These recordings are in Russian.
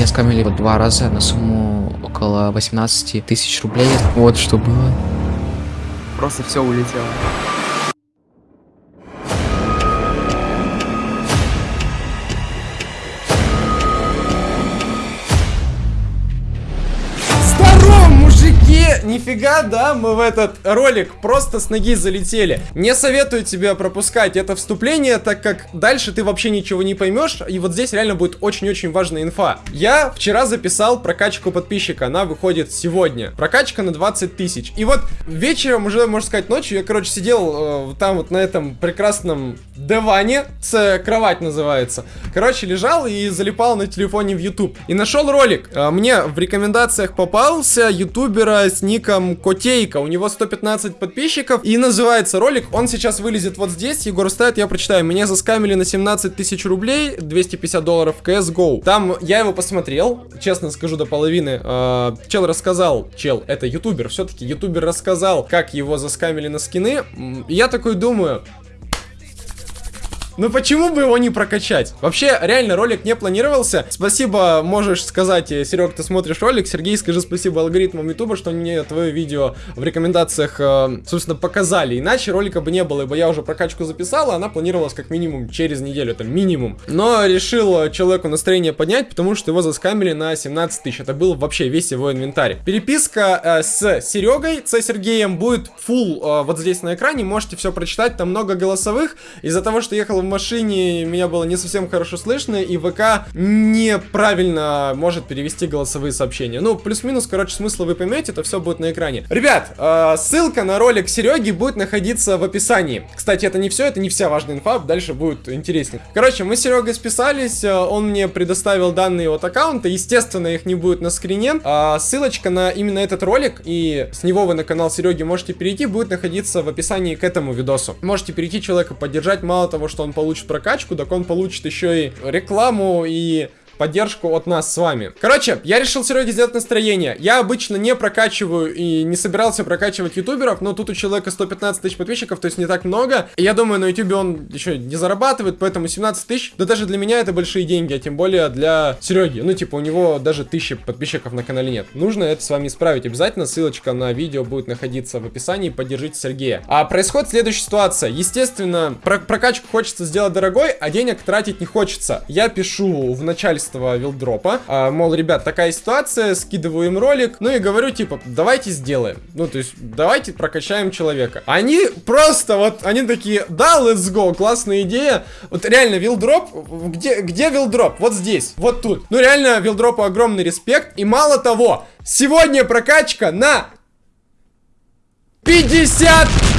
Меня скамили вот два раза на сумму около 18 тысяч рублей. Вот что было. Просто все улетело. Нифига, да, мы в этот ролик просто с ноги залетели. Не советую тебе пропускать это вступление, так как дальше ты вообще ничего не поймешь, и вот здесь реально будет очень-очень важная инфа. Я вчера записал прокачку подписчика, она выходит сегодня. Прокачка на 20 тысяч. И вот вечером, уже, можно сказать, ночью, я, короче, сидел э, там вот на этом прекрасном диване, с кровать называется. Короче, лежал и залипал на телефоне в YouTube. И нашел ролик. Э, мне в рекомендациях попался ютубера с ником Котейка. У него 115 подписчиков. И называется ролик. Он сейчас вылезет вот здесь. Егор ставит, я прочитаю. Меня заскамили на 17 тысяч рублей, 250 долларов CSGO. Там я его посмотрел, честно скажу, до половины. Э, чел рассказал, чел, это ютубер, все-таки ютубер рассказал, как его заскамили на скины. Я такой думаю, ну почему бы его не прокачать? Вообще, реально, ролик не планировался. Спасибо, можешь сказать, э, Серег, ты смотришь ролик. Сергей, скажи спасибо алгоритмам Ютуба, что мне твое видео в рекомендациях, э, собственно, показали. Иначе ролика бы не было, ибо я уже прокачку записал, а она планировалась как минимум через неделю, это минимум. Но решил э, человеку настроение поднять, потому что его заскамили на 17 тысяч. Это был вообще весь его инвентарь. Переписка э, с Серегой, с Сергеем будет full э, вот здесь на экране. Можете все прочитать, там много голосовых. Из-за того, что ехал в машине, меня было не совсем хорошо слышно, и ВК неправильно может перевести голосовые сообщения. Ну, плюс-минус, короче, смысла вы поймете, это все будет на экране. Ребят, э, ссылка на ролик Сереги будет находиться в описании. Кстати, это не все, это не вся важная инфа, дальше будет интереснее. Короче, мы с Серегой списались, э, он мне предоставил данные от аккаунта, естественно, их не будет на скрине. А ссылочка на именно этот ролик, и с него вы на канал Сереги можете перейти, будет находиться в описании к этому видосу. Можете перейти человека поддержать, мало того, что он получит прокачку, так он получит еще и рекламу и поддержку от нас с вами. Короче, я решил Сереге сделать настроение. Я обычно не прокачиваю и не собирался прокачивать ютуберов, но тут у человека 115 тысяч подписчиков, то есть не так много. И я думаю, на ютубе он еще не зарабатывает, поэтому 17 тысяч, да даже для меня это большие деньги, а тем более для Сереги. Ну, типа, у него даже тысячи подписчиков на канале нет. Нужно это с вами исправить обязательно. Ссылочка на видео будет находиться в описании. Поддержите Сергея. А происходит следующая ситуация. Естественно, про прокачку хочется сделать дорогой, а денег тратить не хочется. Я пишу в начальство вилдропа, а, мол, ребят, такая ситуация, скидываю им ролик, ну и говорю, типа, давайте сделаем. Ну, то есть, давайте прокачаем человека. Они просто вот, они такие, да, let's go, классная идея. Вот реально, вилдроп, где, где вилдроп? Вот здесь, вот тут. Ну, реально, вилдропу огромный респект. И мало того, сегодня прокачка на 50 тысяч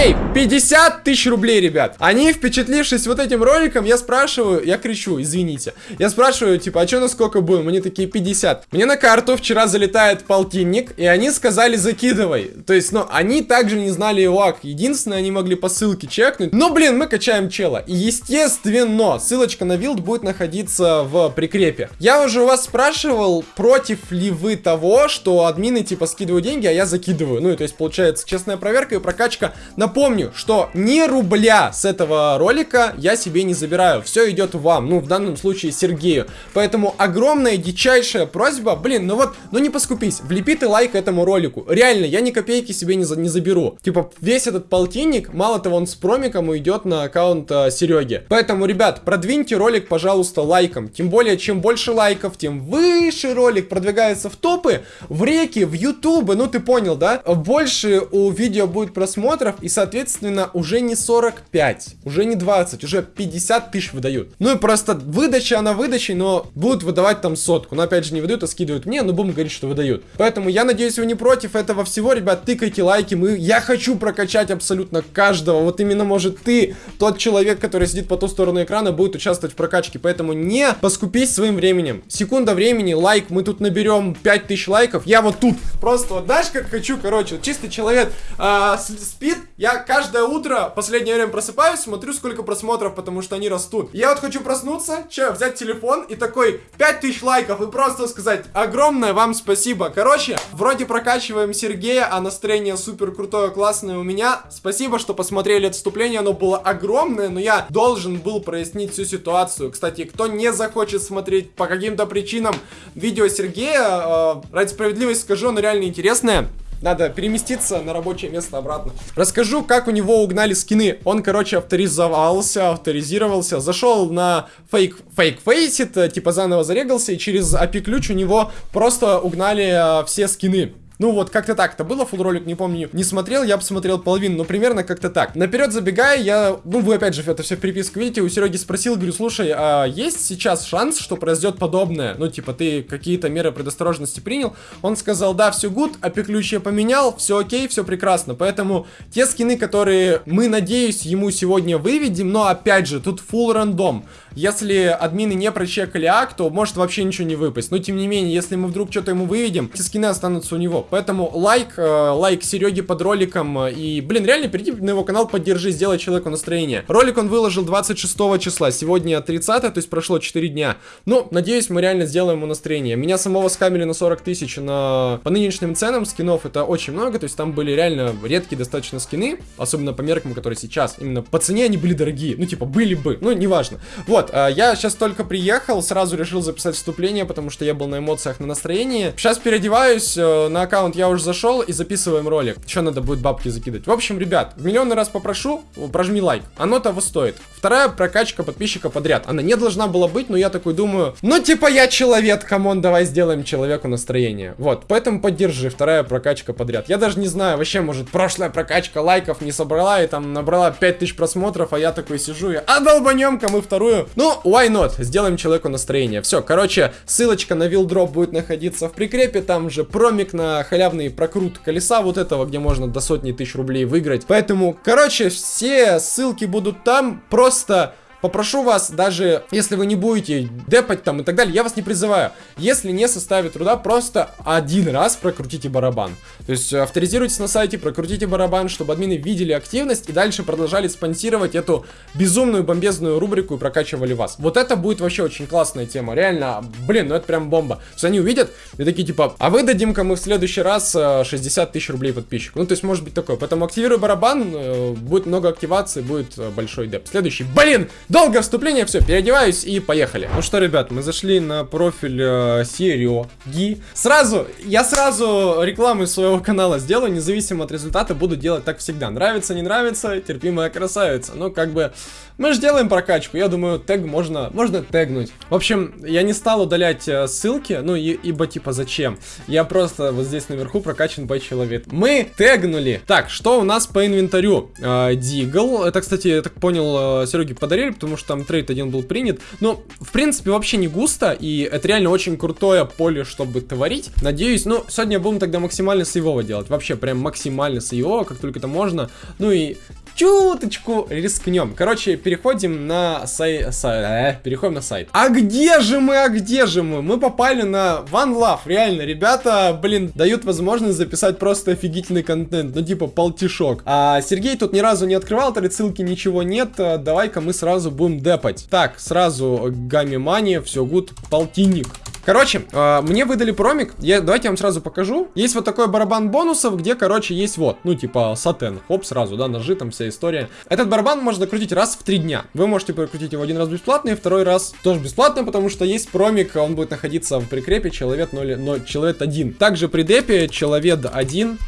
рублей. 50 тысяч рублей, ребят. Они, впечатлившись вот этим роликом, я спрашиваю, я кричу, извините. Я спрашиваю, типа, а что на сколько будем? Они такие, 50 Мне на карту вчера залетает полтинник И они сказали, закидывай То есть, ну, они также не знали ИОАК Единственное, они могли по ссылке чекнуть. Ну, блин, мы качаем чела. И, естественно, ссылочка на вилд будет находиться в прикрепе. Я уже у вас спрашивал, против ли вы того, что админы, типа, скидывают деньги, а я закидываю. Ну, и то есть, получается, честная проверка и прокачка Напомню, что ни рубля с этого ролика я себе не забираю. Все идет вам, ну, в данном случае Сергею. Поэтому огромная, дичайшая просьба, блин, ну вот, ну не поскупись, влепи ты лайк этому ролику. Реально, я ни копейки себе не, за, не заберу. Типа, весь этот полтинник, мало того, он с промиком уйдет на аккаунт э, Сереги. Поэтому, ребят, продвиньте ролик, пожалуйста, лайком. Тем более, чем больше лайков, тем выше ролик продвигается в топы, в реки, в ютубы, ну ты понял, да? Больше у видео будет просмотр просмотров, и, соответственно, уже не 45, уже не 20, уже 50 тысяч выдают. Ну и просто выдача, она выдачей, но будут выдавать там сотку. Но опять же, не выдают, а скидывают мне, но будем говорить, что выдают. Поэтому я надеюсь, вы не против этого всего, ребят, тыкайте лайки, мы... Я хочу прокачать абсолютно каждого. Вот именно, может, ты, тот человек, который сидит по ту сторону экрана, будет участвовать в прокачке. Поэтому не поскупись своим временем. Секунда времени, лайк, мы тут наберем 5000 лайков. Я вот тут, просто вот, знаешь, как хочу, короче, чистый человек, а, с, спит. Я каждое утро, последнее время просыпаюсь, смотрю, сколько просмотров, потому что они растут. Я вот хочу проснуться, че, взять телефон и такой 5000 лайков и просто сказать огромное вам спасибо. Короче, вроде прокачиваем Сергея, а настроение супер крутое, классное у меня. Спасибо, что посмотрели отступление, оно было огромное, но я должен был прояснить всю ситуацию. Кстати, кто не захочет смотреть по каким-то причинам видео Сергея, э, ради справедливости скажу, оно реально интересное. Надо переместиться на рабочее место обратно. Расскажу, как у него угнали скины. Он, короче, авторизовался, авторизировался, зашел на фейк, фейк фейсит, э, типа заново зарегался, и через API ключ у него просто угнали э, все скины. Ну вот, как-то так это было, фул ролик, не помню, не смотрел, я посмотрел половину, но примерно как-то так. Наперед забегая, я, ну вы опять же это все в приписку видите, у Сереги спросил, говорю, слушай, а есть сейчас шанс, что произойдет подобное? Ну типа ты какие-то меры предосторожности принял? Он сказал, да, все гуд, я поменял, все окей, все прекрасно. Поэтому те скины, которые мы, надеюсь, ему сегодня выведем, но опять же, тут full рандом. Если админы не прочекали ак, то может вообще ничего не выпасть. Но тем не менее, если мы вдруг что-то ему выведем, эти скины останутся у него. Поэтому лайк, э, лайк Сереги под роликом. Э, и, блин, реально перейди на его канал, поддержи, сделай человеку настроение. Ролик он выложил 26 числа, сегодня 30, то есть прошло 4 дня. Ну, надеюсь, мы реально сделаем ему настроение. Меня самого скамили на 40 тысяч на... по нынешним ценам скинов, это очень много, то есть там были реально редкие достаточно скины, особенно по меркам, которые сейчас. Именно по цене они были дорогие, ну типа были бы, ну неважно. Вот, а, я сейчас только приехал, сразу решил записать вступление, потому что я был на эмоциях, на настроении. Сейчас переодеваюсь, э, на аккаунт я уже зашел и записываем ролик. Еще надо будет бабки закидывать. В общем, ребят, в миллионный раз попрошу, прожми лайк. Оно того стоит. Вторая прокачка подписчика подряд. Она не должна была быть, но я такой думаю, ну типа я человек, come on, давай сделаем человеку настроение. Вот, поэтому поддержи, вторая прокачка подряд. Я даже не знаю, вообще, может, прошлая прокачка лайков не собрала и там набрала 5000 просмотров, а я такой сижу и, а долбанем-ка мы вторую ну, why not? Сделаем человеку настроение. Все, короче, ссылочка на вилдроп будет находиться в прикрепе. Там же промик на халявный прокрут колеса вот этого, где можно до сотни тысяч рублей выиграть. Поэтому, короче, все ссылки будут там. Просто Попрошу вас, даже если вы не будете депать там и так далее, я вас не призываю. Если не составит труда, просто один раз прокрутите барабан. То есть авторизируйтесь на сайте, прокрутите барабан, чтобы админы видели активность и дальше продолжали спонсировать эту безумную бомбезную рубрику и прокачивали вас. Вот это будет вообще очень классная тема. Реально, блин, ну это прям бомба. То есть они увидят и такие типа, а вы дадим-ка мы в следующий раз 60 э, тысяч рублей подписчику. Ну то есть может быть такое. Поэтому активируй барабан, э, будет много активации, будет э, большой деп. Следующий, блин, Долго вступление, все, переодеваюсь и поехали. Ну что, ребят, мы зашли на профиль э, Сереги. Сразу, я сразу рекламу своего канала сделаю, независимо от результата, буду делать так всегда. Нравится, не нравится, терпимая красавица. Ну, как бы, мы же делаем прокачку, я думаю, тег можно, можно тегнуть. В общем, я не стал удалять э, ссылки, ну, и, ибо, типа, зачем? Я просто вот здесь наверху прокачан по человек. Мы тегнули. Так, что у нас по инвентарю? Э, Дигл, это, кстати, я так понял, э, Сереге подарили, потому что там трейд один был принят. Но, в принципе, вообще не густо, и это реально очень крутое поле, чтобы творить. Надеюсь, ну, сегодня будем тогда максимально сейвово делать. Вообще, прям максимально сейвово, как только это можно. Ну и чуточку рискнем. Короче, переходим на сайт, сай... э, переходим на сайт. А где же мы, а где же мы? Мы попали на One Love, реально, ребята, блин, дают возможность записать просто офигительный контент, ну типа полтишок. А Сергей тут ни разу не открывал этой ссылки, ничего нет, а, давай-ка мы сразу будем депать. Так, сразу Гамми Мани, все гуд, полтинник. Короче, э, мне выдали промик. Я, давайте я вам сразу покажу. Есть вот такой барабан бонусов, где, короче, есть вот, ну, типа, сатен. Хоп, сразу, да, ножи, там вся история. Этот барабан можно крутить раз в три дня. Вы можете прокрутить его один раз бесплатно, и второй раз тоже бесплатно, потому что есть промик, он будет находиться в прикрепе человек 0, 0 человек 1. Также при депе человек 1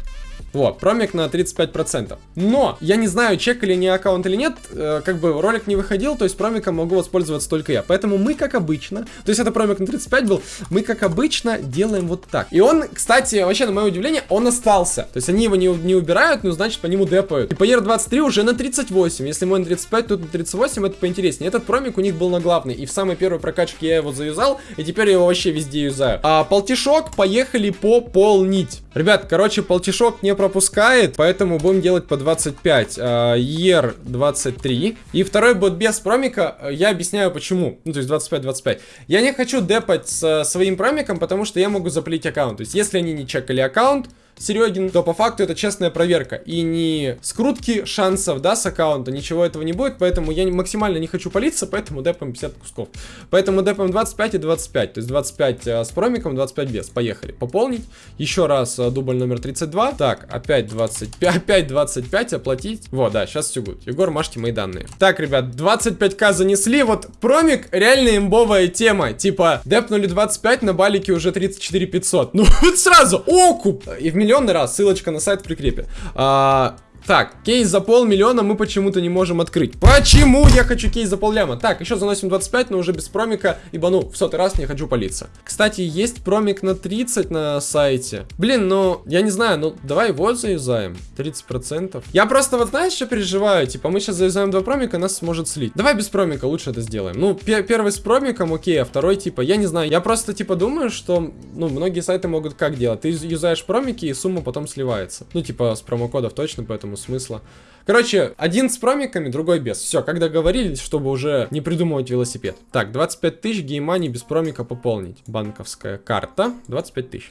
вот, промик на 35%. Но, я не знаю, чекали не аккаунт или нет, э, как бы ролик не выходил, то есть промиком могу воспользоваться только я. Поэтому мы, как обычно, то есть это промик на 35 был, мы, как обычно, делаем вот так. И он, кстати, вообще, на мое удивление, он остался. То есть они его не, не убирают, но значит по нему депают. И по ER23 уже на 38. Если мой на 35, тут на 38, это поинтереснее. Этот промик у них был на главный. И в самой первой прокачке я его заюзал, и теперь я его вообще везде юзаю. А полтишок поехали пополнить. Ребят, короче, полтишок не пропускает, поэтому будем делать по 25. ER 23. И второй будет без промика, я объясняю почему. Ну, то есть 25-25. Я не хочу депать с своим промиком, потому что я могу заплить аккаунт. То есть, если они не чекали аккаунт, Серегин, то по факту это честная проверка. И не скрутки шансов, да, с аккаунта, ничего этого не будет, поэтому я максимально не хочу палиться, поэтому депаем 50 кусков. Поэтому депаем 25 и 25, то есть 25 а, с промиком, 25 без. Поехали. Пополнить. Еще раз а, дубль номер 32. Так, опять 25, опять 25 оплатить. Вот, да, сейчас все будет. Егор, машьте мои данные. Так, ребят, 25к занесли, вот промик реально имбовая тема. Типа, депнули 25, на балике уже 34 500. Ну, вот сразу, окуп! И в миллионный раз, ссылочка на сайт в прикрепе. А, так, кейс за полмиллиона мы почему-то не можем открыть. Почему я хочу кейс за полляма? Так, еще заносим 25, но уже без промика, ибо, ну, в сотый раз не хочу палиться. Кстати, есть промик на 30 на сайте. Блин, ну, я не знаю, ну, давай его заюзаем. 30%. Я просто вот, знаешь, что переживаю? Типа, мы сейчас заюзаем два промика, нас сможет слить. Давай без промика лучше это сделаем. Ну, первый с промиком, окей, а второй, типа, я не знаю. Я просто, типа, думаю, что, ну, многие сайты могут как делать? Ты юзаешь промики, и сумма потом сливается. Ну, типа, с промокодов точно, поэтому поэтому смысла. Короче, один с промиками, другой без. Все, как договорились, чтобы уже не придумывать велосипед. Так, 25 тысяч геймани без промика пополнить. Банковская карта, 25 тысяч.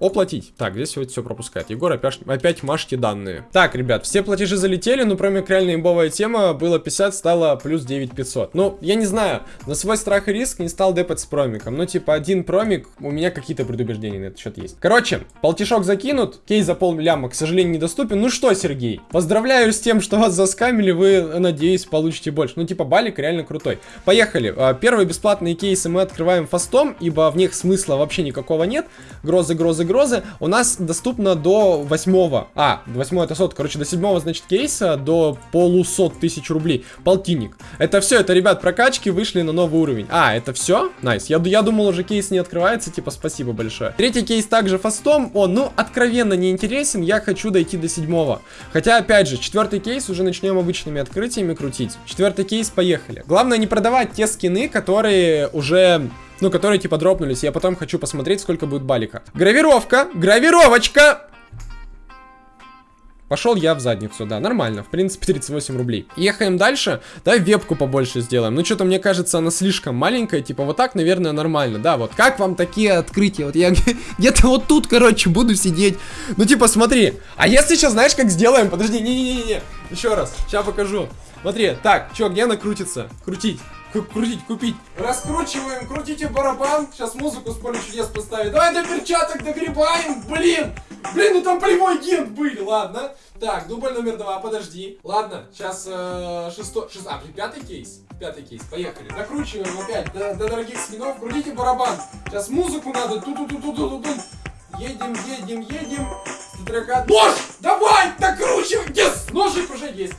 Оплатить. Так, здесь вот все пропускает. Егор опять, опять машьте данные. Так, ребят, все платежи залетели, но промик реально имбовая тема. Было 50, стало плюс 9500. Ну, я не знаю, на свой страх и риск не стал депать с промиком. Ну, типа, один промик, у меня какие-то предубеждения на этот счет есть. Короче, полтишок закинут, кейс за полляма, к сожалению, недоступен. Ну что, Сергей, поздравляю с тем, что вас заскамили, вы, надеюсь, получите больше. Ну, типа, балик реально крутой. Поехали. А, первые бесплатные кейсы мы открываем фастом, ибо в них смысла вообще никакого нет. Грозы, грозы, грозы у нас доступно до 8 а, 8 это сот, короче, до 7 значит, кейса, до полусот тысяч рублей, полтинник. Это все, это, ребят, прокачки вышли на новый уровень. А, это все? Nice. Я, я думал, уже кейс не открывается, типа, спасибо большое. Третий кейс также фастом, он, ну, откровенно не интересен, я хочу дойти до седьмого. Хотя, опять же, четвертый кейс уже начнем обычными открытиями крутить. Четвертый кейс, поехали. Главное не продавать те скины, которые уже ну, которые типа дропнулись. Я потом хочу посмотреть, сколько будет балика. Гравировка, гравировочка. Пошел я в задницу, да, нормально, в принципе 38 рублей. Ехаем дальше, давай вебку побольше сделаем. Ну что-то мне кажется она слишком маленькая, типа вот так, наверное, нормально. Да, вот. Как вам такие открытия, вот я где-то вот тут, короче, буду сидеть. Ну типа смотри, а если сейчас знаешь как сделаем, подожди, не-не-не-не. Еще раз, сейчас покажу. Смотри, так, что, где она крутится? Крутить крутить, купить. Раскручиваем, крутите барабан. Сейчас музыку с поля чудес поставить. Давай до перчаток догребаем, блин. Блин, ну там полевой агент были, ладно. Так, дубль номер два, подожди. Ладно, сейчас э, шестой, шест... а, пятый кейс. Пятый кейс, поехали. Закручиваем опять до, до дорогих скинов. Крутите барабан. Сейчас музыку надо. ту ту ту ту ту ту Едем, едем, едем. Нож! Давай, докручивай! Yes! Ножик уже есть.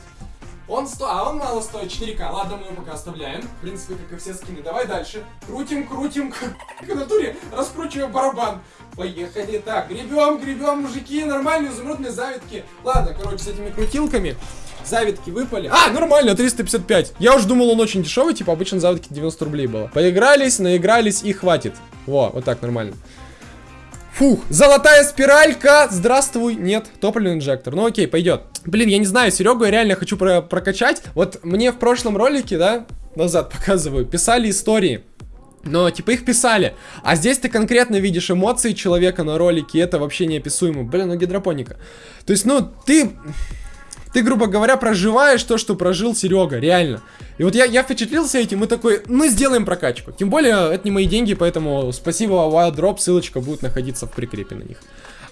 Он сто... А, он мало стоит, 4К. Ладно, мы его пока оставляем. В принципе, как и все скины. Давай дальше. Крутим, крутим. В натуре. Раскручиваем барабан. Поехали. Так, гребем, гребем, мужики. Нормальные изумрудные завитки. Ладно, короче, с этими крутилками. Завитки выпали. А, нормально, 355. Я уж думал, он очень дешевый, типа обычно завитки 90 рублей было. Поигрались, наигрались и хватит. Во, вот так нормально. Фух, золотая спиралька, здравствуй, нет, топливный инжектор, ну окей, пойдет. Блин, я не знаю, Серегу я реально хочу про прокачать. Вот мне в прошлом ролике, да, назад показываю, писали истории. Но, типа, их писали. А здесь ты конкретно видишь эмоции человека на ролике, и это вообще неописуемо. Блин, ну гидропоника. То есть, ну, ты... Ты, грубо говоря, проживаешь то, что прожил Серега, реально. И вот я, я впечатлился этим и такой, мы сделаем прокачку. Тем более, это не мои деньги, поэтому спасибо, Wild Drop, ссылочка будет находиться в прикрепе на них.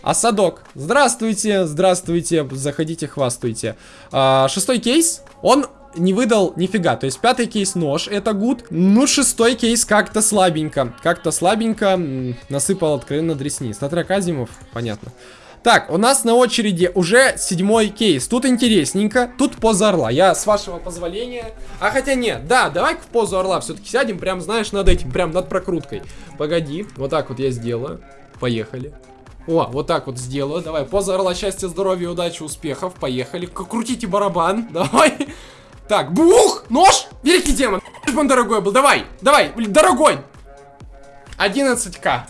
А садок, здравствуйте, здравствуйте, заходите, хвастуйте. А, шестой кейс, он не выдал нифига. То есть пятый кейс нож, это гуд. Ну, шестой кейс как-то слабенько. Как-то слабенько насыпал откровенно дресни. Статра Казимов, понятно. Так, у нас на очереди уже седьмой кейс. Тут интересненько. Тут поза орла. Я с вашего позволения... А хотя нет, да, давай в позу орла все-таки сядем. Прям, знаешь, над этим, прям над прокруткой. Погоди, вот так вот я сделаю. Поехали. О, вот так вот сделаю. Давай, поза орла, счастья, здоровья, удачи, успехов. Поехали. Крутите барабан. Давай. Так, бух! Нож! Великий демон! Он дорогой был. Давай, давай, дорогой! 11к.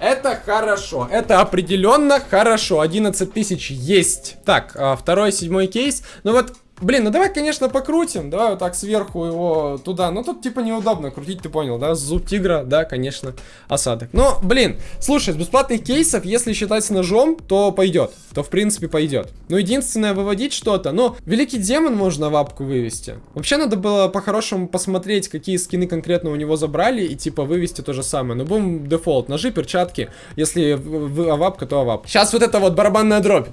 Это хорошо. Это определенно хорошо. 11 тысяч есть. Так, а, второй, седьмой кейс. Ну вот, Блин, ну давай, конечно, покрутим. Давай вот так сверху его туда. Но тут типа неудобно крутить, ты понял, да? Зуб тигра, да, конечно, осадок. Но, блин, слушай, с бесплатных кейсов, если считать ножом, то пойдет. То, в принципе, пойдет. Ну, единственное, выводить что-то. Но великий демон можно в апку вывести. Вообще, надо было по-хорошему посмотреть, какие скины конкретно у него забрали, и типа вывести то же самое. Но будем дефолт. Ножи, перчатки. Если авапка, то авап. Сейчас вот это вот барабанная дробь.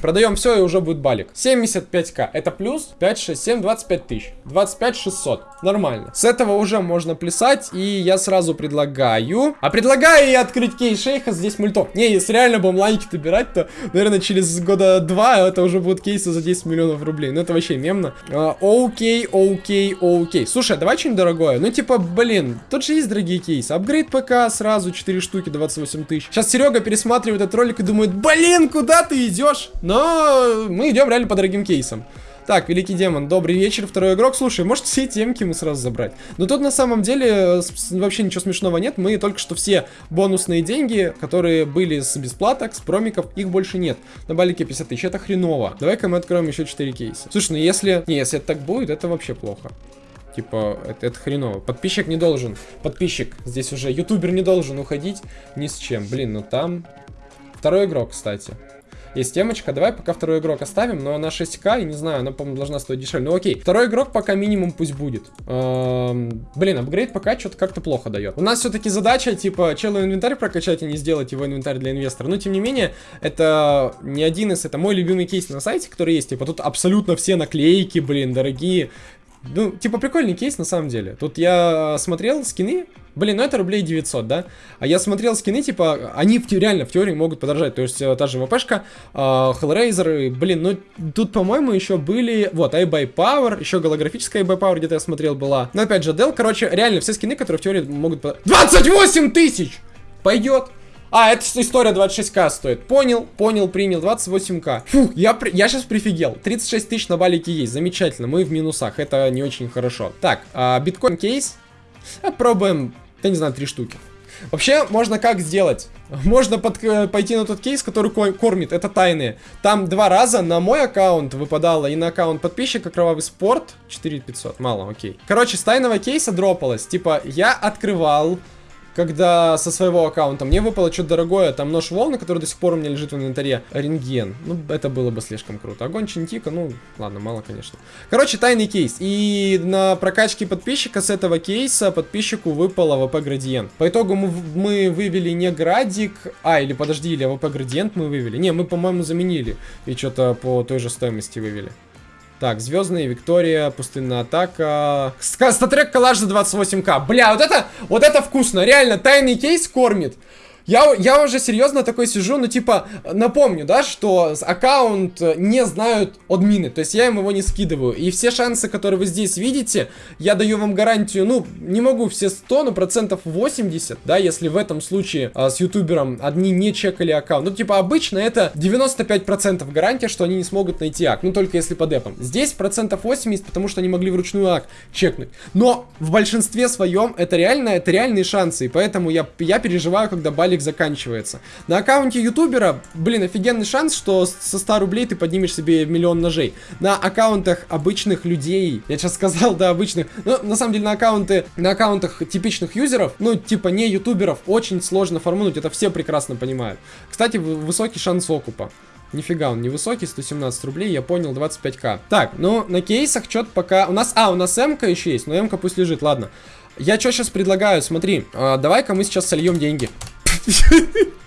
Продаем все и уже будет балик. 75к. Это плюс 5, 6, 7, 25 тысяч. 25 600. Нормально. С этого уже можно плясать. И я сразу предлагаю... А предлагаю я открыть кейс шейха здесь мультов. Не, если реально будем лайки добирать, то, наверное, через года два это уже будут кейсы за 10 миллионов рублей. Ну, это вообще мемно. А, окей, окей, окей. Слушай, давай что-нибудь дорогое. Ну, типа, блин, тут же есть дорогие кейсы. Апгрейд ПК сразу 4 штуки, 28 тысяч. Сейчас Серега пересматривает этот ролик и думает, блин, куда ты идешь? Но мы идем реально по дорогим кейсам. Так, Великий Демон, добрый вечер, второй игрок. Слушай, может все темки мы сразу забрать? Но тут на самом деле вообще ничего смешного нет. Мы только что все бонусные деньги, которые были с бесплаток, с промиков, их больше нет. На балике 50 тысяч, это хреново. Давай-ка мы откроем еще 4 кейса. Слушай, ну если... Не, если это так будет, это вообще плохо. Типа, это, это хреново. Подписчик не должен. Подписчик. Здесь уже ютубер не должен уходить ни с чем. Блин, ну там... Второй игрок, кстати. Есть темочка. Давай пока второй игрок оставим, но она 6к, и не знаю, она, по-моему, должна стоить дешевле. Ну окей, второй игрок пока минимум пусть будет. Эм, блин, апгрейд пока что-то как-то плохо дает. У нас все-таки задача, типа, челу инвентарь прокачать, а не сделать его инвентарь для инвестора. Но, тем не менее, это не один из, это мой любимый кейс на сайте, который есть. Типа, тут абсолютно все наклейки, блин, дорогие. Ну, типа, прикольный кейс на самом деле. Тут я смотрел скины, Блин, ну это рублей 900, да? А я смотрел скины, типа, они в, реально в теории могут подорожать. То есть, э, та же ВПшка, э, Hellraiser, блин, ну тут, по-моему, еще были, вот, iBuy Power, еще голографическая iBuy Power где-то я смотрел была. Но опять же, Dell, короче, реально все скины, которые в теории могут... 28 тысяч! Пойдет! А, это история 26к стоит. Понял, понял, принял. 28к. Фух, я, я сейчас прифигел. 36 тысяч на балике есть. Замечательно. Мы в минусах. Это не очень хорошо. Так, а, биткоин кейс. Попробуем, я не знаю, три штуки. Вообще, можно как сделать? Можно под, э, пойти на тот кейс, который кормит, это тайные. Там два раза на мой аккаунт выпадало и на аккаунт подписчика Кровавый Спорт 4500, мало, окей. Короче, с тайного кейса дропалось, типа, я открывал когда со своего аккаунта мне выпало что-то дорогое, там нож волны, который до сих пор у меня лежит в инвентаре, рентген. Ну, это было бы слишком круто. Огонь Чинтика, ну, ладно, мало, конечно. Короче, тайный кейс. И на прокачке подписчика с этого кейса подписчику выпало ВП градиент. По итогу мы, мы вывели не градик, а, или подожди, или ВП градиент мы вывели. Не, мы, по-моему, заменили. И что-то по той же стоимости вывели. Так, Звездная, Виктория, Пустынная атака. Статрек коллаж за 28к. Бля, вот это, вот это вкусно. Реально, тайный кейс кормит. Я, я уже серьезно такой сижу, ну типа, напомню, да, что аккаунт не знают админы, то есть я им его не скидываю. И все шансы, которые вы здесь видите, я даю вам гарантию, ну, не могу все 100, но процентов 80, да, если в этом случае а, с ютубером одни не чекали аккаунт. Ну, типа, обычно это 95% гарантия, что они не смогут найти ак, ну, только если по депам. Здесь процентов 80, потому что они могли вручную ак чекнуть. Но в большинстве своем это реально, это реальные шансы, и поэтому я, я переживаю, когда балик ролик заканчивается. На аккаунте ютубера, блин, офигенный шанс, что со 100 рублей ты поднимешь себе миллион ножей. На аккаунтах обычных людей, я сейчас сказал, да, обычных, но на самом деле на аккаунты, на аккаунтах типичных юзеров, ну, типа не ютуберов, очень сложно формануть, это все прекрасно понимают. Кстати, высокий шанс окупа. Нифига, он невысокий, 117 рублей, я понял, 25к. Так, ну, на кейсах что-то пока... У нас... А, у нас м еще есть, но м пусть лежит, ладно. Я что сейчас предлагаю, смотри, э, давай-ка мы сейчас сольем деньги.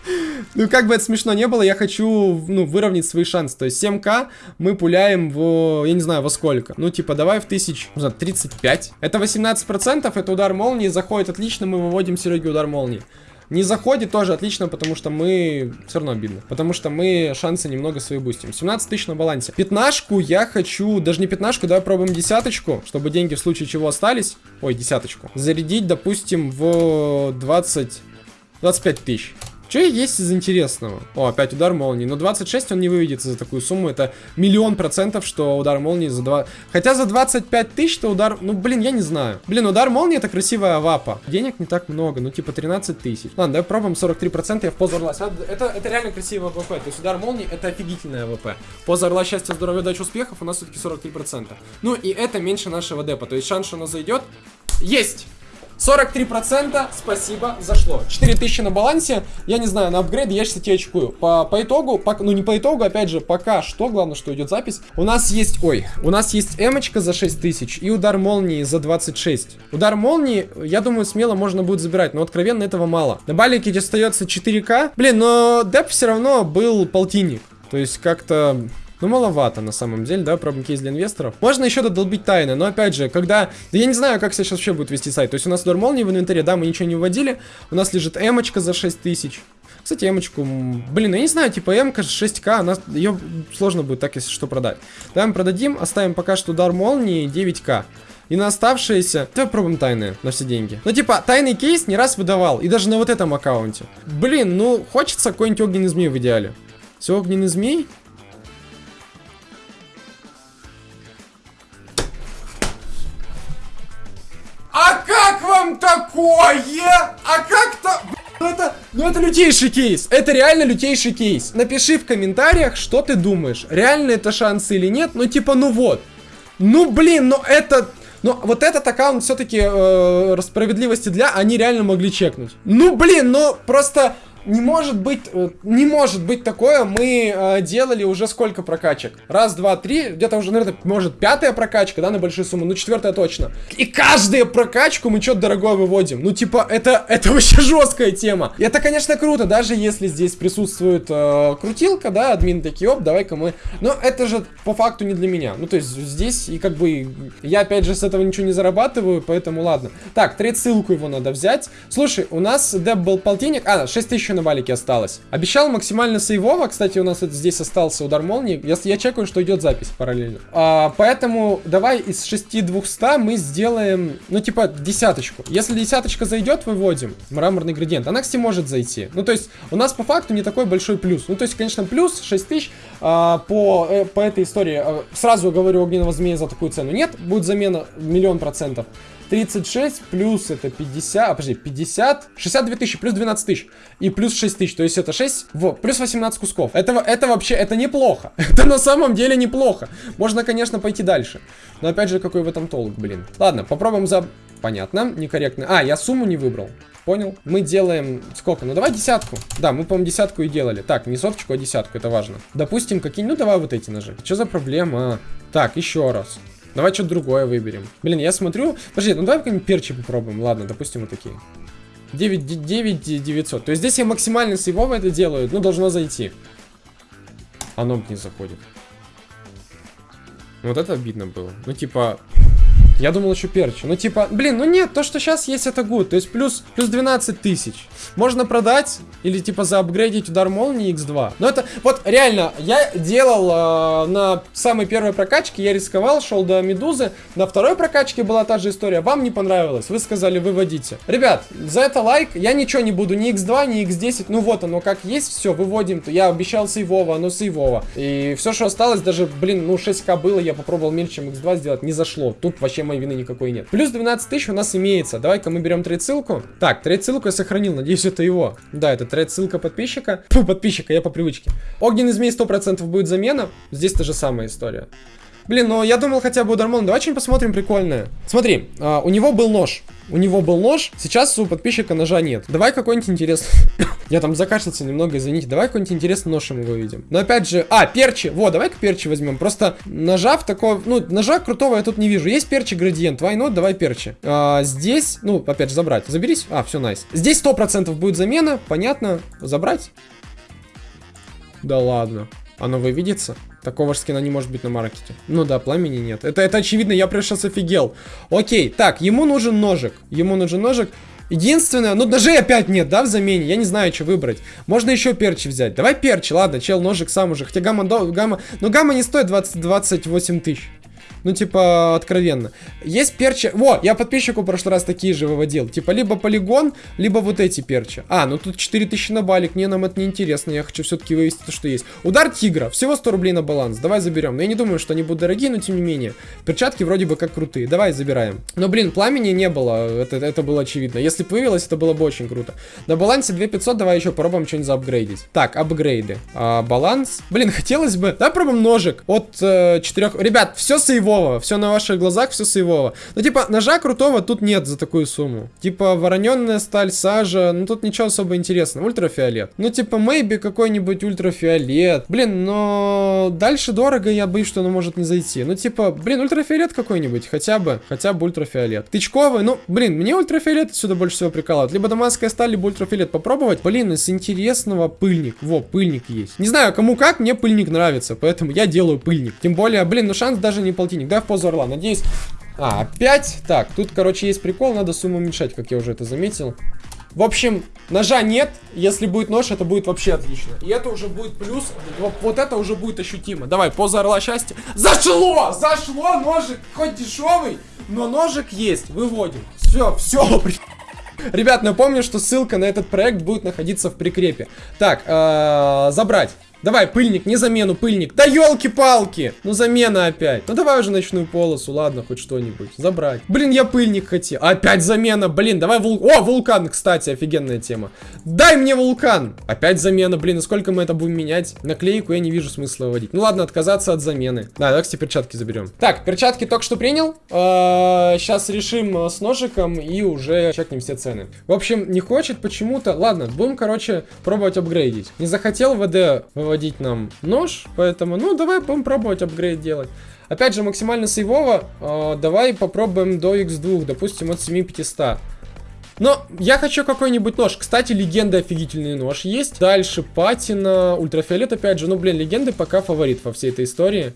Ну, как бы это смешно не было, я хочу, ну, выровнять свои шансы. То есть 7к мы пуляем в, я не знаю, во сколько. Ну, типа, давай в тысяч, не знаю, 35. Это 18%, это удар молнии, заходит отлично, мы выводим Сереге удар молнии. Не заходит тоже отлично, потому что мы... Все равно обидно. Потому что мы шансы немного свои бустим. 17 тысяч на балансе. Пятнашку я хочу... Даже не пятнашку, давай пробуем десяточку, чтобы деньги в случае чего остались. Ой, десяточку. Зарядить, допустим, в 20... 25 тысяч. Что есть из интересного? О, опять удар молнии. Но 26 он не выведется за такую сумму. Это миллион процентов, что удар молнии за 2... Хотя за 25 тысяч, то удар... Ну, блин, я не знаю. Блин, удар молнии это красивая вапа. Денег не так много, ну, типа 13 тысяч. Ладно, давай пробуем 43%, я в позу орла. Это, это реально красивая ВП. То есть удар молнии это офигительная ВП. Поза орла счастья, здоровья, удачи, успехов у нас все-таки 43%. Ну, и это меньше нашего депа. То есть шанс, что оно зайдет, есть! 43% спасибо, зашло. 4000 на балансе, я не знаю, на апгрейд я 60 очкую. По, по итогу, по, ну не по итогу, опять же, пока что, главное, что идет запись. У нас есть, ой, у нас есть эмочка за 6000 и удар молнии за 26. Удар молнии, я думаю, смело можно будет забирать, но откровенно этого мало. На балике остается 4к. Блин, но деп все равно был полтинник. То есть как-то ну, маловато на самом деле, да, пробуем кейс для инвесторов. Можно еще додолбить тайны, но опять же, когда... Да я не знаю, как сейчас вообще будет вести сайт. То есть у нас удар молнии в инвентаре, да, мы ничего не вводили. У нас лежит эмочка за 6000. Кстати, эмочку, блин, я не знаю, типа эмка 6к, она, ее сложно будет так, если что, продать. Давай мы продадим, оставим пока что удар молнии 9к. И на оставшиеся... Давай пробуем тайны на все деньги. Ну, типа, тайный кейс не раз выдавал. И даже на вот этом аккаунте. Блин, ну, хочется какой-нибудь огненный змей в идеале. Все, огненный змей. Вам такое? А как-то... Ну это, ну это лютейший кейс. Это реально лютейший кейс. Напиши в комментариях, что ты думаешь. Реально это шансы или нет. Ну типа, ну вот. Ну блин, ну это... Но вот этот аккаунт все-таки э, справедливости для, они реально могли чекнуть. Ну блин, ну просто не может быть, э, не может быть такое. Мы э, делали уже сколько прокачек? Раз, два, три, где-то уже, наверное, может пятая прокачка, да, на большую сумму, ну четвертая точно. И каждую прокачку мы что-то дорогое выводим. Ну типа, это, это вообще жесткая тема. И это, конечно, круто, даже если здесь присутствует э, крутилка, да, админ такие, оп, давай-ка мы... Но это же по факту не для меня. Ну то есть здесь и как бы я опять же с этого ничего не зарабатываю, поэтому ладно. Так, треть ссылку его надо взять. Слушай, у нас деп был полтинник, а, 6000 на валике осталось. Обещал максимально сейвово. Кстати, у нас это, здесь остался удар молнии. Я, я чекаю, что идет запись параллельно. А, поэтому давай из 6200 мы сделаем, ну, типа, десяточку. Если десяточка зайдет, выводим мраморный градиент. Она, кстати, может зайти. Ну, то есть, у нас по факту не такой большой плюс. Ну, то есть, конечно, плюс 6000 а, по, э, по этой истории. А, сразу говорю, огненного змея за такую цену нет. Будет замена миллион процентов. 36 плюс это 50, а, подожди, 50, 62 тысячи плюс 12 тысяч и плюс 6 тысяч, то есть это 6, вот, плюс 18 кусков. Этого, это вообще, это неплохо. это на самом деле неплохо. Можно, конечно, пойти дальше. Но опять же, какой в этом толк, блин. Ладно, попробуем за... Понятно, некорректно. А, я сумму не выбрал. Понял? Мы делаем... Сколько? Ну, давай десятку. Да, мы, по-моему, десятку и делали. Так, не соточку, а десятку, это важно. Допустим, какие... Ну, давай вот эти ножи. Что за проблема? Так, еще раз. Давай что-то другое выберем. Блин, я смотрю... Подожди, ну давай какие-нибудь перчи попробуем. Ладно, допустим, вот такие. 9, 9 900. То есть здесь я максимально сейвово это делаю. Ну, должно зайти. Оно не заходит. Вот это обидно было. Ну, типа, я думал еще перчи. Ну, типа, блин, ну нет, то, что сейчас есть, это good. То есть плюс, плюс 12 тысяч. Можно продать или, типа, заапгрейдить удар молнии x2. Но это, вот, реально, я делал э, на самой первой прокачке, я рисковал, шел до медузы. На второй прокачке была та же история. Вам не понравилось, вы сказали, выводите. Ребят, за это лайк. Я ничего не буду, ни x2, ни x10. Ну вот оно как есть, все, выводим. Я обещал сейвово, оно сейвово. И все, что осталось, даже, блин, ну 6к было, я попробовал меньше, чем x2 сделать, не зашло. Тут вообще моей вины никакой нет. Плюс 12 тысяч у нас имеется. Давай-ка мы берем trade ссылку. Так, trade ссылку я сохранил, надеюсь, это его. Да, это trade ссылка подписчика. Фу, подписчика, я по привычке. Огненный змей 100% будет замена. Здесь та же самая история. Блин, ну я думал хотя бы удар молнии. Давай что-нибудь посмотрим прикольное. Смотри, а, у него был нож. У него был нож, сейчас у подписчика ножа нет. Давай какой-нибудь интересный... Я там закашлялся немного, извините. Давай какой-нибудь интересный нож ему выведем. Но опять же... А, перчи. Вот, давай-ка перчи возьмем. Просто ножа в такого... Ну, ножа крутого я тут не вижу. Есть перчи градиент. Why not? Давай перчи. А, здесь... Ну, опять же, забрать. Заберись. А, все, найс. Здесь 100% будет замена. Понятно. Забрать. Да ладно. Оно выведется? Такого же скина не может быть на маркете. Ну да, пламени нет. Это, это очевидно, я прям сейчас офигел. Окей, так, ему нужен ножик. Ему нужен ножик. Единственное, ну ножей опять нет, да, в замене. Я не знаю, что выбрать. Можно еще перчи взять. Давай перчи, ладно, чел, ножик сам уже. Хотя гамма, до, гамма, ну гамма не стоит 20, 28 тысяч. Ну, типа, откровенно. Есть перчи... Во, я подписчику в прошлый раз такие же выводил. Типа, либо полигон, либо вот эти перчи. А, ну тут 4000 на балик. Не, нам это не интересно. Я хочу все-таки вывести то, что есть. Удар тигра. Всего 100 рублей на баланс. Давай заберем. Я не думаю, что они будут дорогие, но тем не менее. Перчатки вроде бы как крутые. Давай забираем. Но, блин, пламени не было. Это, это было очевидно. Если появилось, это было бы очень круто. На балансе 2500. Давай еще попробуем что-нибудь заапгрейдить. Так, апгрейды. А, баланс. Блин, хотелось бы... Давай пробуем ножик от э, 4... Ребят, все сейвово. Все на ваших глазах, все сейвово. Ну, типа, ножа крутого тут нет за такую сумму. Типа, вороненная сталь, сажа. Ну, тут ничего особо интересного. Ультрафиолет. Ну, типа, maybe какой-нибудь ультрафиолет. Блин, но дальше дорого, я боюсь, что оно может не зайти. Ну, типа, блин, ультрафиолет какой-нибудь. Хотя бы, хотя бы ультрафиолет. Тычковый, ну, блин, мне ультрафиолет отсюда больше всего прикалывает. Либо дамасская сталь, либо ультрафиолет попробовать. Блин, из интересного пыльник. Во, пыльник есть. Не знаю, кому как, мне пыльник нравится. Поэтому я делаю пыльник. Тем более, блин, ну шанс даже не полтинник. Да, в позу орла. Надеюсь, а, опять? Так, тут, короче, есть прикол, надо сумму уменьшать, как я уже это заметил. В общем, ножа нет, если будет нож, это будет вообще отлично. И это уже будет плюс, вот, вот это уже будет ощутимо. Давай, поза орла счастья. Зашло! Зашло, ножик, хоть дешевый, но ножик есть, выводим. Все, все, Ребят, напомню, что ссылка на этот проект будет находиться в прикрепе. Так, -э забрать. Давай, пыльник, не замену, пыльник. Да елки-палки! Ну замена опять. Ну давай уже ночную полосу, ладно, хоть что-нибудь. Забрать. Блин, я пыльник хотел. Опять замена, блин, давай вул... О, вулкан, кстати, офигенная тема. Дай мне вулкан. Опять замена, блин, и сколько мы это будем менять? Наклейку я не вижу смысла выводить. Ну ладно, отказаться от замены. Да, давай, кстати, перчатки заберем. Так, перчатки только что принял. Сейчас а, решим э, с ножиком и уже чекнем все цены. В общем, не хочет почему-то. Ладно, будем, короче, пробовать апгрейдить. Не захотел ВД выводить выводить нам нож, поэтому, ну, давай будем пробовать апгрейд делать. Опять же, максимально сейвово, э, давай попробуем до x2, допустим, от 7500. Но я хочу какой-нибудь нож. Кстати, легенда офигительный нож есть. Дальше патина, ультрафиолет опять же. Ну, блин, легенды пока фаворит во всей этой истории.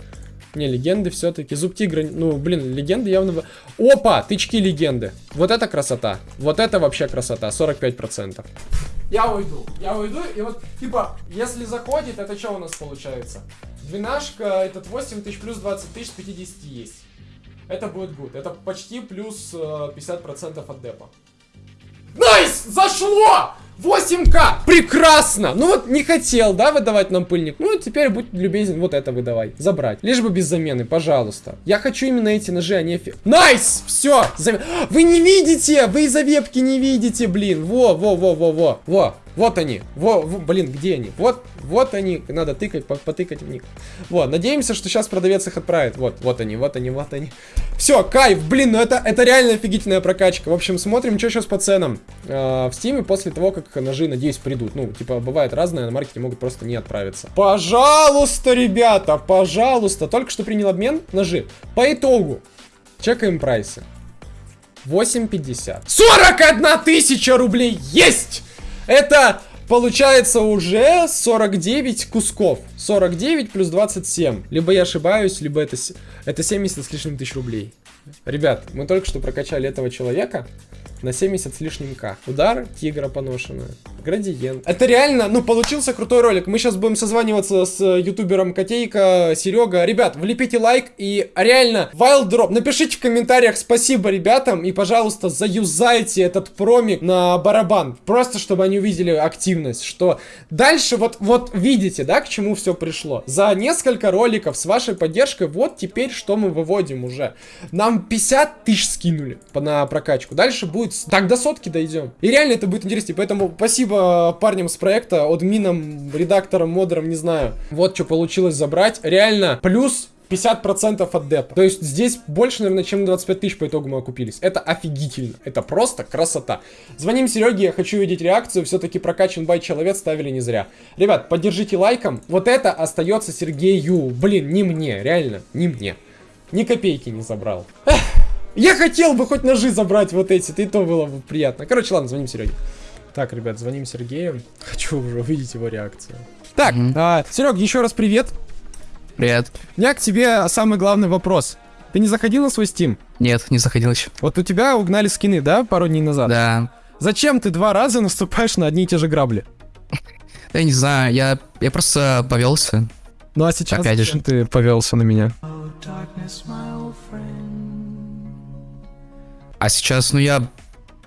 Не, легенды все-таки. Зуб тигра, ну, блин, легенды явно... Опа, тычки легенды. Вот это красота. Вот это вообще красота, 45% я уйду. Я уйду, и вот, типа, если заходит, это что у нас получается? Двенашка, этот 8 тысяч плюс 20 тысяч 50 есть. Это будет good. Это почти плюс э, 50% от депа. Nice! Зашло! 8к! Прекрасно! Ну вот не хотел, да, выдавать нам пыльник? Ну теперь будь любезен, вот это выдавай. Забрать. Лишь бы без замены, пожалуйста. Я хочу именно эти ножи, а не... Nice! Все! Зам... Вы не видите! Вы из-за вебки не видите, блин! Во, во, во, во, во. Во, вот они. Во, во, блин, где они? Вот, вот они. Надо тыкать, потыкать в них. Вот, надеемся, что сейчас продавец их отправит. Вот, вот они, вот они, вот они. Все, кайф, блин, ну это, это реально офигительная прокачка. В общем, смотрим, что сейчас по ценам. Э, в стиме после того, как ножи, надеюсь, придут. Ну, типа, бывает разное, на маркете могут просто не отправиться. Пожалуйста, ребята, пожалуйста. Только что принял обмен ножи. По итогу, чекаем прайсы. 8.50. 41 тысяча рублей есть! Это получается уже 49 кусков. 49 плюс 27. Либо я ошибаюсь, либо это, это 70 с лишним тысяч рублей. Ребят, мы только что прокачали этого человека на 70 с лишним к. Удар тигра поношенная. Градиент. Это реально, ну, получился крутой ролик. Мы сейчас будем созваниваться с ютубером Котейка, Серега. Ребят, влепите лайк и реально, Wild Drop. Напишите в комментариях спасибо ребятам и, пожалуйста, заюзайте этот промик на барабан. Просто, чтобы они увидели активность, что дальше вот, вот видите, да, к чему все пришло. За несколько роликов с вашей поддержкой, вот теперь что мы выводим уже. Нам 50 тысяч скинули на прокачку. Дальше будет будет... Так, до сотки дойдем. И реально это будет интереснее. Поэтому спасибо парням с проекта, админам, редакторам, модерам, не знаю. Вот что получилось забрать. Реально, плюс 50% от депа. То есть здесь больше, наверное, чем 25 тысяч по итогу мы окупились. Это офигительно. Это просто красота. Звоним Сереге, я хочу видеть реакцию. Все-таки прокачан бай человек ставили не зря. Ребят, поддержите лайком. Вот это остается Сергею. Блин, не мне, реально, не мне. Ни копейки не забрал. Эх. Я хотел бы хоть ножи забрать вот эти, ты то было бы приятно. Короче, ладно, звоним Сереге. Так, ребят, звоним Сергею. Хочу уже увидеть его реакцию. Так, mm -hmm. а, Серег, еще раз привет. Привет. У меня к тебе самый главный вопрос. Ты не заходил на свой Steam? Нет, не заходил еще. Вот у тебя угнали скины, да, пару дней назад? Да. Зачем ты два раза наступаешь на одни и те же грабли? Я не знаю, я, я просто повелся. Ну а сейчас Опять же. зачем ты повелся на меня? А сейчас, ну, я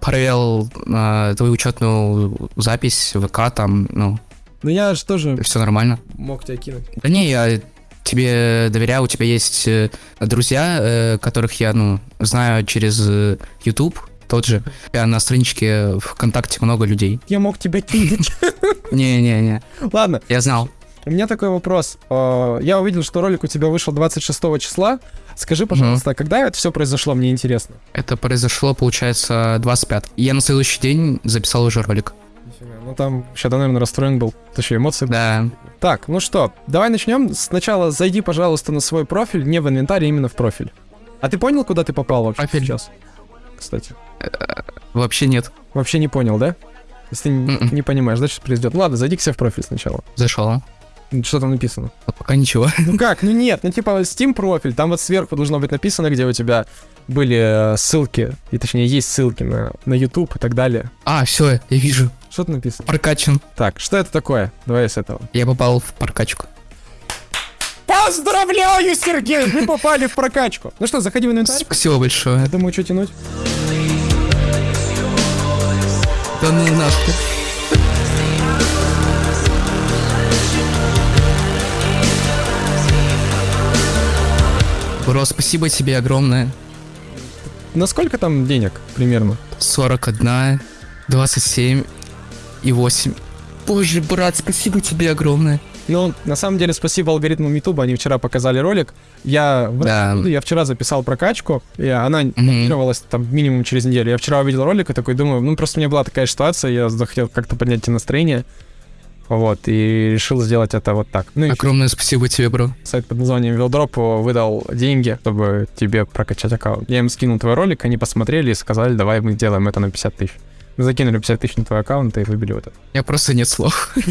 проверил э, твою учетную запись ВК, там, ну, Ну я же тоже все нормально. Мог тебя кинуть. Да не, я тебе доверяю, у тебя есть э, друзья, э, которых я, ну, знаю через э, YouTube, тот же. Я на страничке ВКонтакте много людей. я мог тебя кинуть. Не-не-не, Ладно, я знал. У меня такой вопрос. Э, Я увидел, что ролик у тебя вышел 26 числа. Скажи, пожалуйста, когда это все произошло, мне интересно. Это произошло, получается, 25. Я на следующий день записал уже ролик. Ну там да, наверное, расстроен был. Еще эмоции. Да. Так, ну что, давай начнем. Сначала зайди, пожалуйста, на свой профиль, не в инвентарь, а именно в профиль. А ты понял, куда ты попал вообще Профиль. сейчас? Кстати. Вообще нет. Вообще не понял, да? Если ты не, Мгм. не понимаешь, да, что произойдет? Ладно, зайди к себе в профиль сначала. Зашел. Что там написано? Вот пока ничего. Ну как? Ну нет, ну типа Steam профиль, там вот сверху должно быть написано, где у тебя были э, ссылки, и точнее есть ссылки на, на YouTube и так далее. А, все, я вижу. Что тут написано? Прокачан. Так, что это такое? Давай с этого. Я попал в прокачку. Поздравляю, Сергей! Вы попали в прокачку. Ну что, заходи в инвентарь. Спасибо большое. Я думаю, что тянуть? Да ну нахуй. Бро, спасибо тебе огромное. На сколько там денег примерно? 41, 27 и 8. Боже, брат, спасибо тебе огромное. Ну, на самом деле, спасибо алгоритмам YouTube, они вчера показали ролик. Я, Да. я вчера записал прокачку, и она Мгм. монтировалась там минимум через неделю. Я вчера увидел ролик и такой думаю, ну просто у меня была такая ситуация, я захотел как-то поднять тебе настроение. Вот, и решил сделать это вот так. Ну Огромное спасибо тебе, бро. сайт под названием Вилдроп выдал деньги, чтобы тебе прокачать аккаунт. Я им скинул твой ролик, они посмотрели и сказали, давай мы сделаем это на 50 тысяч. Мы закинули 50 тысяч на твой аккаунт и выбили вот это. У меня просто нет слов.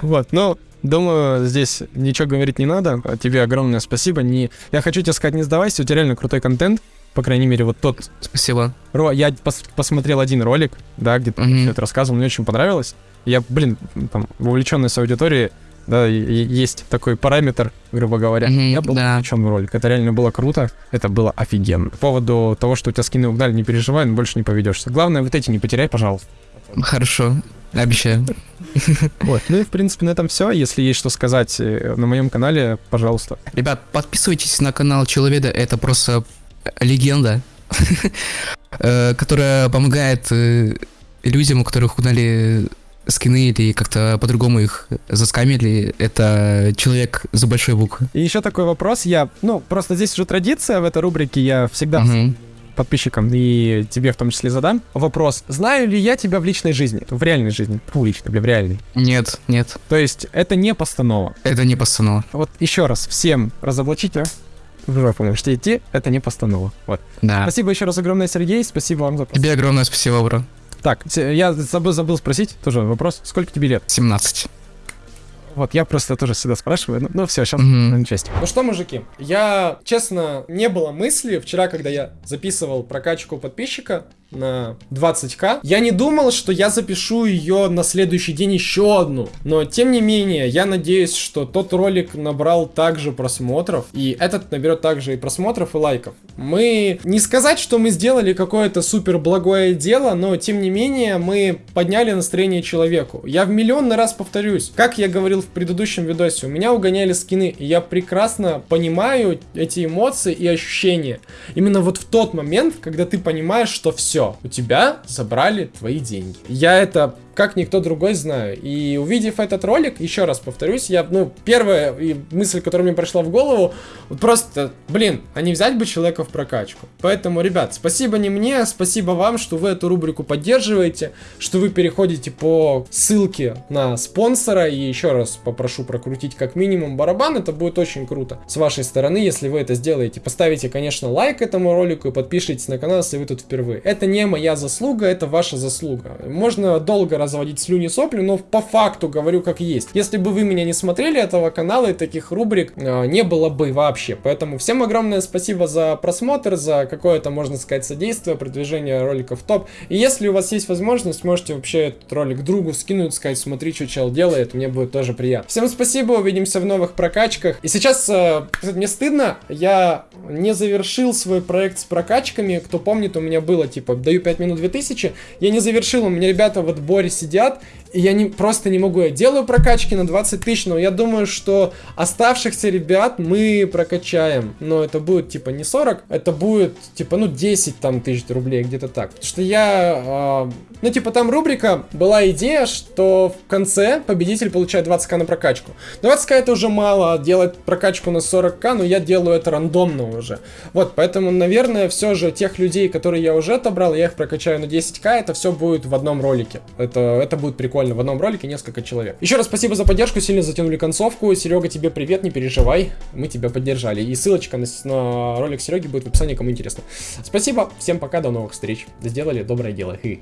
Вот, ну, думаю, здесь ничего говорить не надо. Тебе огромное спасибо. Не... Я хочу тебе сказать, не сдавайся, у тебя реально крутой контент. По крайней мере, вот тот... Спасибо. Ро... Я пос- посмотрел один ролик, да, где ты Мгм. всё это рассказывал, мне очень понравилось. Я, блин, там, в увлеченной аудитории, да, есть такой параметр, грубо говоря. Мгм, я был да. увлечен в ролик. Это реально было круто. Это было офигенно. По поводу того, что у тебя скины угнали, не переживай, но больше не поведешься. Главное, вот эти не потеряй, пожалуйста. Хорошо. Обещаю. Вот. Ну и, в принципе, на этом все. Если есть что сказать э, на моем канале, пожалуйста. Ребят, подписывайтесь на канал Человеда, это просто легенда, э, которая помогает э, людям, у которых угнали скины или как-то по-другому их заскамили. Это человек за большой буквы. И еще такой вопрос. Я, ну, просто здесь уже традиция в этой рубрике. Я всегда Мгм. подписчикам и тебе в том числе задам вопрос. Знаю ли я тебя в личной жизни? В реальной жизни. Фу, личной, бля, в реальной. Нет, нет, То есть это не постанова. это не постанова. Вот еще раз всем разоблачить, а? В жопу можете идти, это не постанова. Вот. Да. Спасибо еще раз огромное, Сергей. Спасибо вам за. Тебе огромное спасибо, бро. Так, я забыл, забыл спросить, тоже вопрос. Сколько тебе лет? 17. Вот, я просто тоже всегда спрашиваю. Ну, ну все, сейчас Мгм. часть. Ну что, мужики, я, честно, не было мысли вчера, когда я записывал прокачку подписчика на 20к, я не думал, что я запишу ее на следующий день еще одну. Но, тем не менее, я надеюсь, что тот ролик набрал также просмотров, и этот наберет также и просмотров, и лайков. Мы, не сказать, что мы сделали какое-то супер благое дело, но, тем не менее, мы подняли настроение человеку. Я в миллионный раз повторюсь, как я говорил в предыдущем видосе, у меня угоняли скины, и я прекрасно понимаю эти эмоции и ощущения. Именно вот в тот момент, когда ты понимаешь, что все, у тебя забрали твои деньги. Я это как никто другой знаю. И увидев этот ролик, еще раз повторюсь, я, ну, первая мысль, которая мне пришла в голову, просто, блин, а не взять бы человека в прокачку. Поэтому, ребят, спасибо не мне, спасибо вам, что вы эту рубрику поддерживаете, что вы переходите по ссылке на спонсора, и еще раз попрошу прокрутить как минимум барабан, это будет очень круто с вашей стороны, если вы это сделаете. Поставите, конечно, лайк этому ролику и подпишитесь на канал, если вы тут впервые. Это не моя заслуга, это ваша заслуга. Можно долго разводить слюни сопли, но по факту говорю как есть. Если бы вы меня не смотрели, этого канала и таких рубрик э, не было бы вообще. Поэтому всем огромное спасибо за просмотр, за какое-то, можно сказать, содействие, продвижение роликов топ. И если у вас есть возможность, можете вообще этот ролик другу скинуть, сказать, смотри, что чел делает, мне будет тоже приятно. Всем спасибо, увидимся в новых прокачках. И сейчас, э, мне стыдно, я не завершил свой проект с прокачками. Кто помнит, у меня было, типа, даю 5 минут 2000. Я не завершил, у меня ребята в отборе сидят, и я не, просто не могу. Я делаю прокачки на 20 тысяч, но я думаю, что оставшихся ребят мы прокачаем. Но это будет, типа, не 40, это будет, типа, ну, 10 там тысяч рублей, где-то так. Потому что я, э, ну, типа, там рубрика, была идея, что в конце победитель получает 20к на прокачку. 20к это уже мало, делать прокачку на 40к, но я делаю это рандомно уже. Вот, поэтому, наверное, все же тех людей, которые я уже отобрал, я их прокачаю на 10к, это все будет в одном ролике. Это, это будет прикольно, в одном ролике несколько человек. Еще раз спасибо за поддержку, сильно затянули концовку. Серега, тебе привет, не переживай, мы тебя поддержали. И ссылочка на, на ролик Сереги будет в описании, кому интересно. Спасибо, всем пока, до новых встреч. Сделали доброе дело. Хы.